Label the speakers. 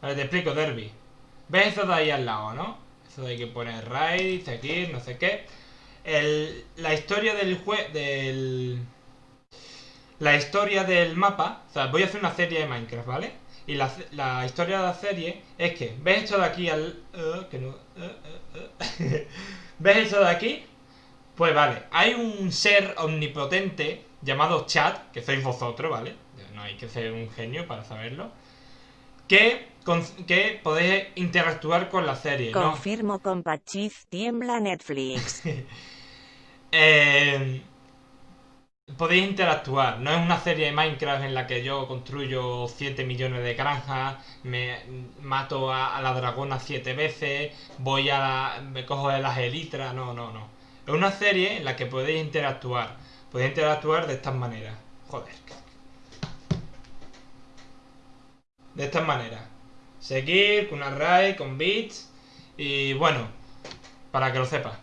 Speaker 1: Vale, te explico, Derby. ¿Ves eso de ahí al lado, no? Eso de que poner raid, seguir, no sé qué. La historia del juego. del. La historia del mapa. O sea, voy a hacer una serie de Minecraft, ¿vale? Y la, historia de la serie es que. ¿Ves esto de aquí al. no. eh, eh, eh. ¿Ves esto de aquí? Pues vale, hay un ser omnipotente llamado chat, que sois vosotros, ¿vale? No hay que ser un genio para saberlo. Que, con- que podéis interactuar con la serie, ¿no?
Speaker 2: Confirmo compachiz, tiembla Netflix.
Speaker 1: Eh, podéis interactuar. No es una serie de Minecraft en la que yo construyo 7 millones de granjas, me mato a, a la dragona 7 veces, voy a la- me cojo de las elitras. No, no, no. Es una serie en la que podéis interactuar. Podéis interactuar de estas maneras. Joder. De estas maneras. Seguir con una raid, con bits. Y bueno, para que lo sepas.